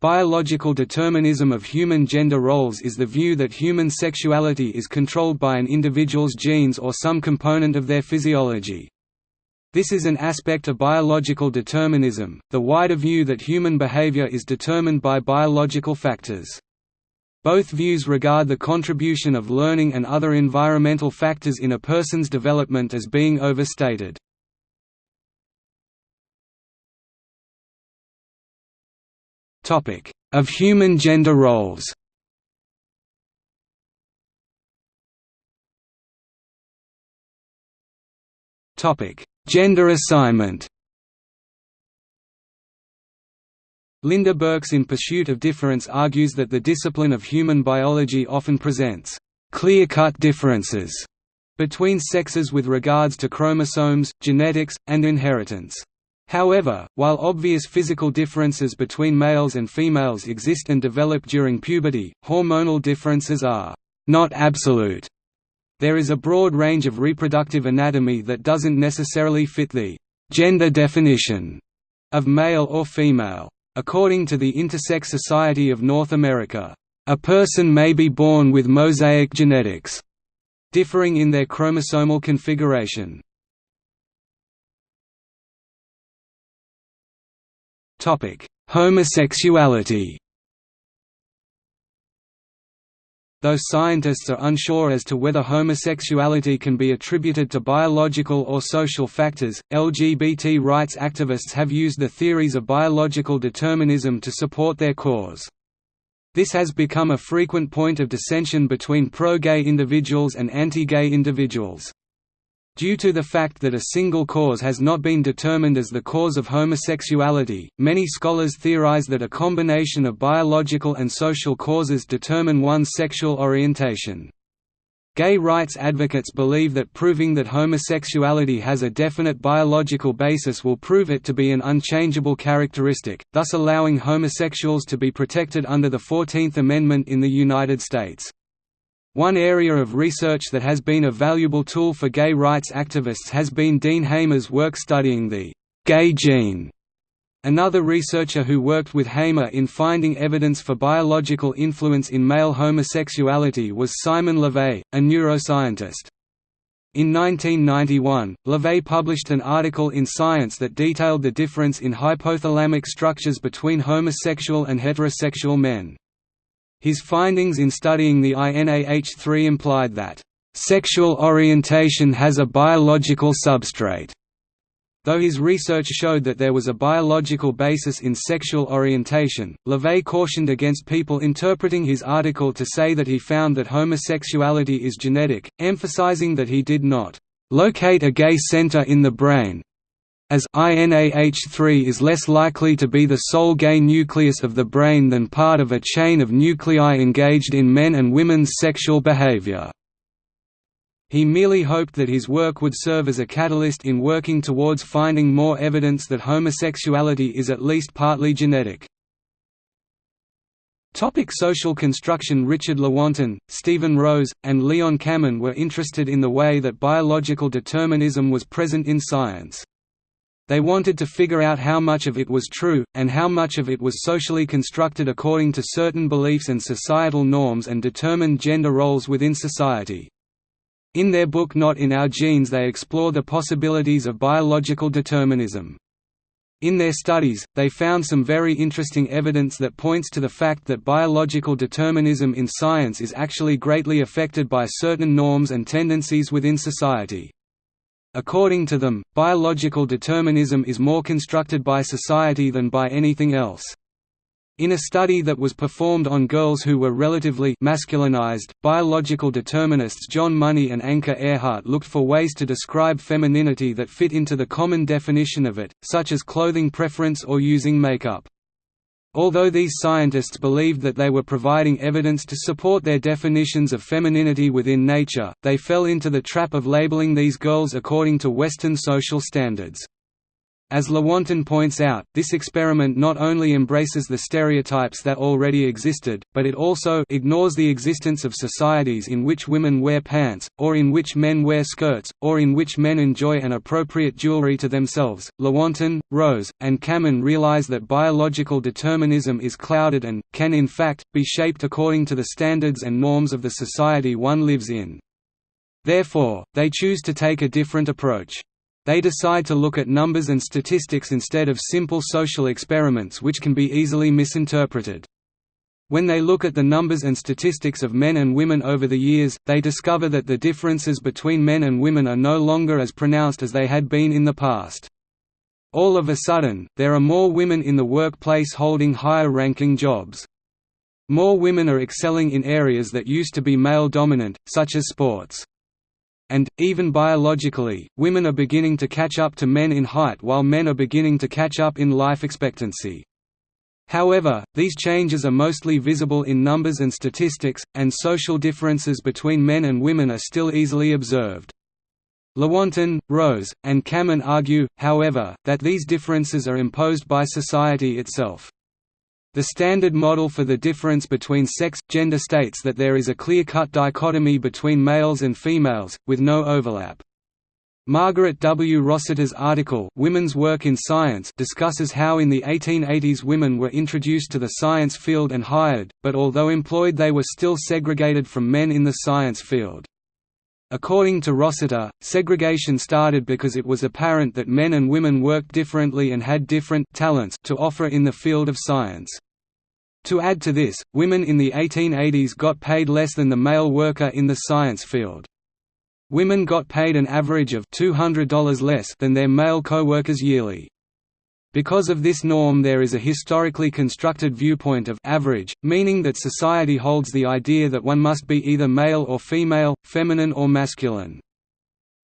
Biological determinism of human gender roles is the view that human sexuality is controlled by an individual's genes or some component of their physiology. This is an aspect of biological determinism, the wider view that human behavior is determined by biological factors. Both views regard the contribution of learning and other environmental factors in a person's development as being overstated. Of human gender roles Gender assignment Lynda Birke in Pursuit of Difference argues that the discipline of human biology often presents clear-cut differences between sexes with regards to chromosomes, genetics, and inheritance. However, while obvious physical differences between males and females exist and develop during puberty, hormonal differences are not absolute. There is a broad range of reproductive anatomy that doesn't necessarily fit the gender definition of male or female. According to the Intersex Society of North America, a person may be born with mosaic genetics, differing in their chromosomal configuration. Homosexuality Though scientists are unsure as to whether homosexuality can be attributed to biological or social factors, LGBT rights activists have used the theories of biological determinism to support their cause. This has become a frequent point of dissension between pro-gay individuals and anti-gay individuals. Due to the fact that a single cause has not been determined as the cause of homosexuality, many scholars theorize that a combination of biological and social causes determine one's sexual orientation. Gay rights advocates believe that proving that homosexuality has a definite biological basis will prove it to be an unchangeable characteristic, thus allowing homosexuals to be protected under the Fourteenth Amendment in the United States. One area of research that has been a valuable tool for gay rights activists has been Dean Hamer's work studying the «gay gene». Another researcher who worked with Hamer in finding evidence for biological influence in male homosexuality was Simon LeVay, a neuroscientist. In 1991, LeVay published an article in Science that detailed the difference in hypothalamic structures between homosexual and heterosexual men. His findings in studying the INAH3 implied that, "...sexual orientation has a biological substrate." Though his research showed that there was a biological basis in sexual orientation, LeVay cautioned against people interpreting his article to say that he found that homosexuality is genetic, emphasizing that he did not locate a gay center in the brain, as INAH3 is less likely to be the sole gay nucleus of the brain than part of a chain of nuclei engaged in men and women's sexual behavior. He merely hoped that his work would serve as a catalyst in working towards finding more evidence that homosexuality is at least partly genetic. Topic social construction Richard Lewontin, Stephen Rose, and Leon Kamin were interested in the way that biological determinism was present in science. They wanted to figure out how much of it was true, and how much of it was socially constructed according to certain beliefs and societal norms and determined gender roles within society. In their book Not in Our Genes they explore the possibilities of biological determinism. In their studies, they found some very interesting evidence that points to the fact that biological determinism in science is actually greatly affected by certain norms and tendencies within society. According to them, biological determinism is more constructed by society than by anything else. In a study that was performed on girls who were relatively masculinized, biological determinists John Money and Anke Ehrhardt looked for ways to describe femininity that fit into the common definition of it, such as clothing preference or using makeup. Although these scientists believed that they were providing evidence to support their definitions of femininity within nature, they fell into the trap of labeling these girls according to Western social standards. As Lewontin points out, this experiment not only embraces the stereotypes that already existed, but it also ignores the existence of societies in which women wear pants, or in which men wear skirts, or in which men enjoy an appropriate jewelry to themselves. Lewontin, Rose, and Kamin realize that biological determinism is clouded and, can in fact, be shaped according to the standards and norms of the society one lives in. Therefore, they choose to take a different approach. They decide to look at numbers and statistics instead of simple social experiments which can be easily misinterpreted. When they look at the numbers and statistics of men and women over the years, they discover that the differences between men and women are no longer as pronounced as they had been in the past. All of a sudden, there are more women in the workplace holding higher-ranking jobs. More women are excelling in areas that used to be male-dominant, such as sports and, even biologically, women are beginning to catch up to men in height while men are beginning to catch up in life expectancy. However, these changes are mostly visible in numbers and statistics, and social differences between men and women are still easily observed. Lewontin, Rose, and Kamin argue, however, that these differences are imposed by society itself. The Standard Model for the Difference Between Sex-Gender states that there is a clear-cut dichotomy between males and females, with no overlap. Margaret W. Rossiter's article Women's Work in Science discusses how in the 1880s women were introduced to the science field and hired, but although employed they were still segregated from men in the science field. According to Rossiter, segregation started because it was apparent that men and women worked differently and had different talents to offer in the field of science. To add to this, women in the 1880s got paid less than the male worker in the science field. Women got paid an average of $200 less than their male co-workers yearly. Because of this norm there is a historically constructed viewpoint of average, meaning that society holds the idea that one must be either male or female, feminine or masculine.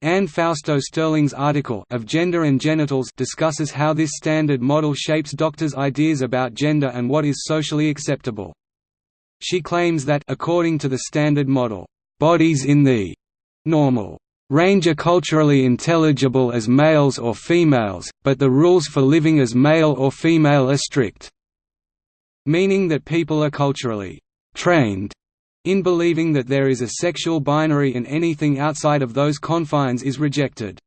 Anne Fausto Sterling's article of Gender and Genitals discusses how this standard model shapes doctors' ideas about gender and what is socially acceptable. She claims that according to the standard model, bodies in the normal range are culturally intelligible as males or females, but the rules for living as male or female are strict, meaning that people are culturally trained in believing that there is a sexual binary and anything outside of those confines is rejected.